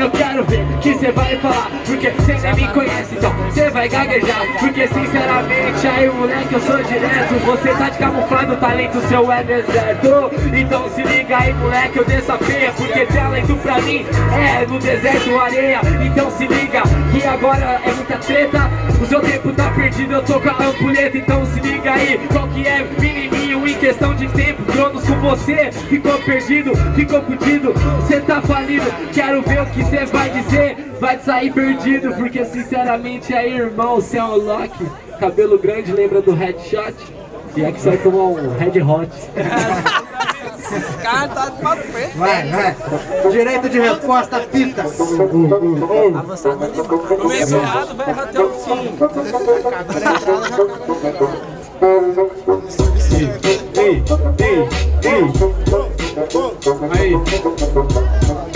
Eu quero ver que cê vai falar Porque cê nem me conhece, então cê vai gaguejar Porque sinceramente, aí moleque, eu sou direto Você tá de camuflado, talento seu é deserto Então se liga aí moleque, eu desafio Porque talento pra mim é no deserto areia Então se liga que agora é muita treta O seu tempo tá perdido, eu tô com a ampulheta Então se liga aí, qual que é? Menininho em questão de tempo Cronos com você, ficou perdido, ficou fudido Cê tá falido, quero ver o que cê vai dizer Vai sair perdido, porque sinceramente aí irmão, cê é um Loki Cabelo grande, lembra do headshot? E é que vai tomar um red hot cara tá de papo feito. Vai, vai. Direito de resposta, pita. Avançado ali. O meio errado vai até o fim. Ei, ei, ei. Aí.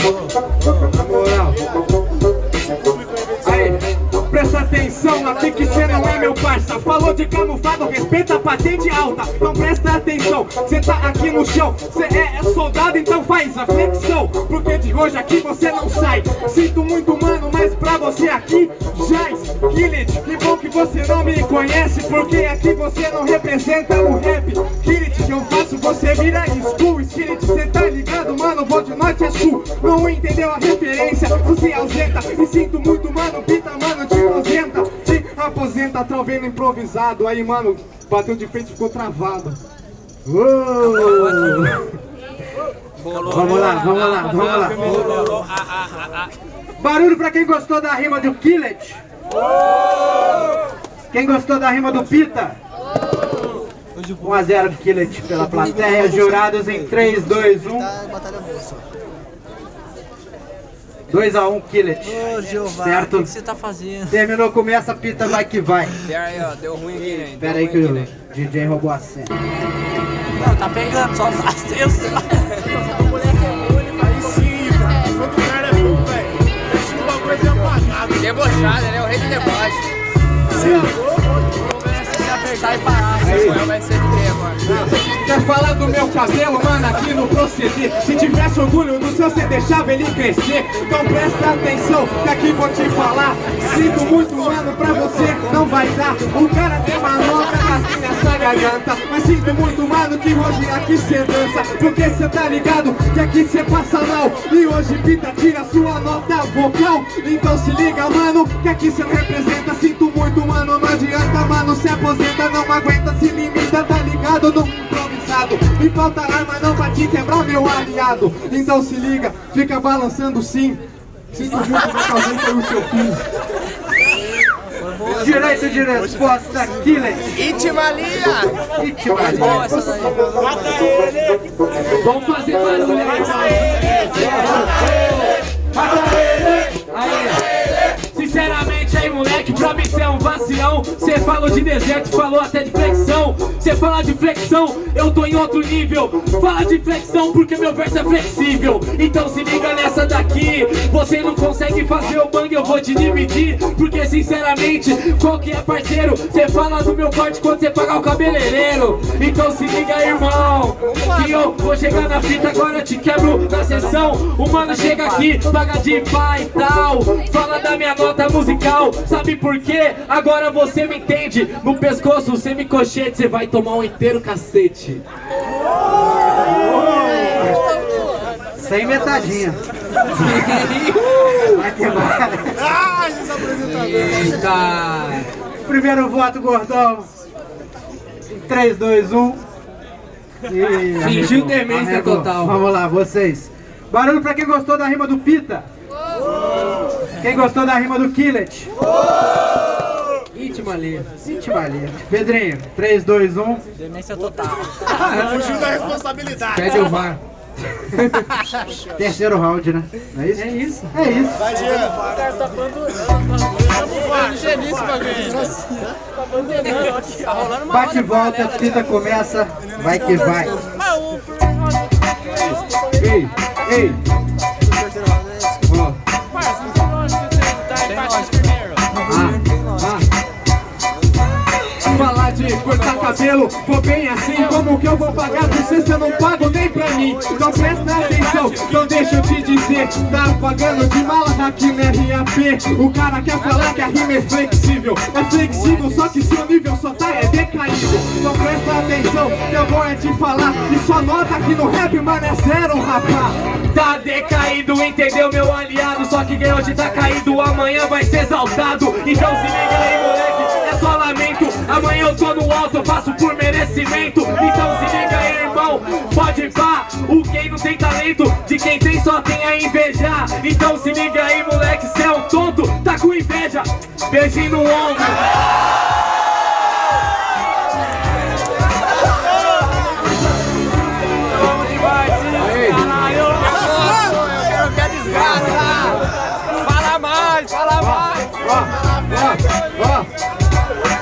Meu parça Falou de camuflado, respeita a patente alta Então presta atenção, cê tá aqui no chão Cê é, é soldado, então faz a flexão Porque de hoje aqui você não sai. Sinto muito mano, mas pra você aqui Jaz, Killit, que bom que você não me conhece Porque aqui você não representa o rap. Killit, que eu faço, você vira school. Skillet, cê tá ligado, mano, vou de norte a sul. Não entendeu a referência, você ausenta. E sinto muito mano, pita mano, te aposenta Te aposenta, trovendo improvisado. Aí mano, bateu de frente, ficou travado. Vamos lá, vamos lá, vamos lá. Barulho pra quem gostou da rima do Killet. Quem gostou da rima do Pita? 1 a 0 pro Killet pela plateia. Jurados em 3, 2, 1 2 a 1 Killet Ô, Jeová, Certo. o que que você tá fazendo? Terminou, começa a pita, vai que vai Pera aí, ó, deu ruim aqui, né? Pera aí que o DJ roubou a cena Não, tá pegando, só os acessos. O moleque é bom, ele faz Sim, cara. Quando o cara é bom, velho. Deixa o bagulho de apagado. Debochado, né? O rei do deboche. Se apertar e parar, vai ser? Quer falar do meu cabelo, mano, aqui no proceder Se tivesse orgulho do seu, você deixava ele crescer. Então presta atenção, que aqui vou te falar. Sinto muito, mano, pra você não vai dar O cara tem manobra assim nessa garganta Mas sinto muito, mano, que hoje aqui cê dança. Porque cê tá ligado que aqui cê passa mal. E hoje Pita tira sua nota vocal. Então se liga, mano, que aqui cê não representa. Sinto muito, mano, não adianta, mano, se aposenta. Não aguenta, se limita, tá ligado, no improvisado. Me falta arma não pra te quebrar, meu aliado. Então se liga, fica balançando sim. Sinto muito, meu causei foi o seu fim Direito de resposta, Killer. Itimalia! Itimalia Mata ele. Vamos fazer barulho aí Aí, sinceramente aí moleque, pra mim cê é um vacilão Cê falou de deserto, falou até de flexão Cê fala de flexão, eu tô em outro nível. Fala de flexão porque meu verso é flexível. Então se liga nessa daqui. Você não consegue fazer o bang, eu vou te dividir. Porque sinceramente, qual que é parceiro? Cê fala do meu corte quando cê pagar o cabeleireiro. Então se liga irmão Que eu vou chegar na fita agora te quebro na sessão. O mano chega aqui, paga de pai e tal. Fala da minha nota musical Sabe por quê? Agora você me entende. No pescoço, semi-cochete Cê vai tomar um inteiro cacete Sem metadinha. Vai. Eita Primeiro voto, gordão. 3, 2, 1. E Fingiu demência arregou. total. Vamos lá, vocês. Barulho pra quem gostou da rima do Pita. Quem gostou da rima do Killet? Íntima ali Itimalia. Pedrinho, 3, 2, 1. Demência total. Fugiu da responsabilidade. Pede o VAR Terceiro round, né? Não é isso? É isso É isso. Vai, Jean. Tá rolando uma Bate e volta, Pita começa. Vai que vai. Ei, ei cabelo, vou bem assim Como que eu vou pagar? Pra você eu não pago nem pra mim. Então presta atenção, então deixa eu te dizer. Tá pagando de mala aqui no RAP O cara quer falar que a rima é flexível. É flexível, só que seu nível só tá é decaído. Então presta atenção, que eu vou é te falar. E só nota que no rap, mano, é zero, rapaz. Tá decaído, entendeu meu aliado? Só que quem hoje tá caído, amanhã vai ser exaltado. Então se liga aí moleque, é só lamento. Amanhã eu tô no faço por merecimento Então se liga aí irmão, pode pá O quem não tem talento, de quem tem só tem a invejar Então se liga aí moleque, cê é um tonto, tá com inveja Beijinho no ombro. Fala mais, fala mais. ó, ó, ó.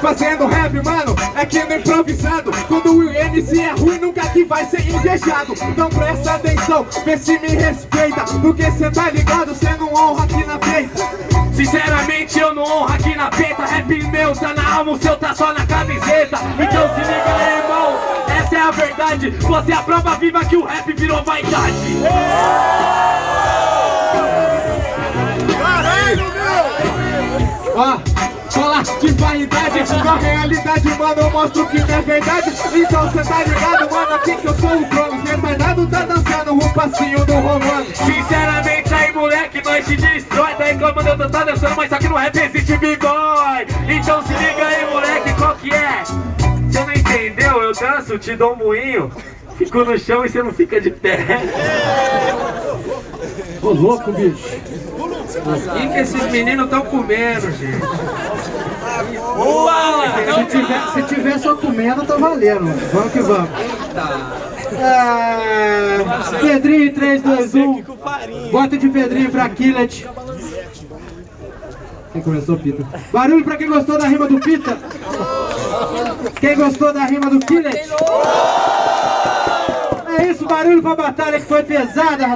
Fazendo rap, mano, é que no improvisado. Quando o MC é ruim, nunca que vai ser invejado. Então presta atenção, vê se me respeita. Porque cê tá ligado, cê não honra aqui na peita Sinceramente eu não honro aqui na peita Rap meu tá na alma, o seu tá só na camiseta. Então se liga aí irmão, essa é a verdade. Você é a prova viva que o rap virou vaidade. Ó, fala de vaidade Na realidade, mano, eu mostro que não é verdade. Então cê tá ligado, mano, aqui que eu sou o Cronos. Retardado tá dançando o passinho do Romano. Sinceramente aí moleque, nós te destrói. Tá reclamando, eu tô tá dançando, mas que no rap existe b-boy Então se liga aí moleque, qual que é? Você não entendeu? Eu danço, te dou um moinho Fico no chão e você não fica de pé Ô louco, bicho O que, que esses meninos estão comendo, gente? Se tiver, se tiver só comendo, tá valendo. Vamos que vamos. Ah, Pedrinho, 3, 2, 1. Bota de Pedrinho pra Killet. Quem começou, Pita? Barulho pra quem gostou da rima do Pita. Quem gostou da rima do Killet? É isso, barulho pra batalha que foi pesada, rapaz.